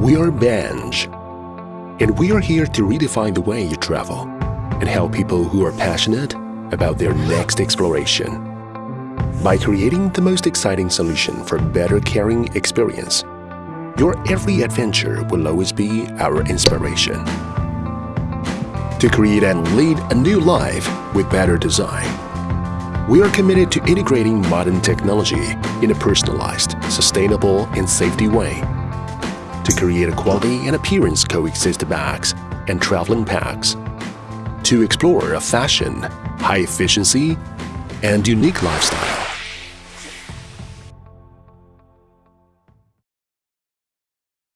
We are Benj, and we are here to redefine the way you travel and help people who are passionate about their next exploration. By creating the most exciting solution for better caring experience, your every adventure will always be our inspiration. To create and lead a new life with better design, we are committed to integrating modern technology in a personalized, sustainable and safety way to create a quality and appearance coexist bags and traveling packs, to explore a fashion, high efficiency, and unique lifestyle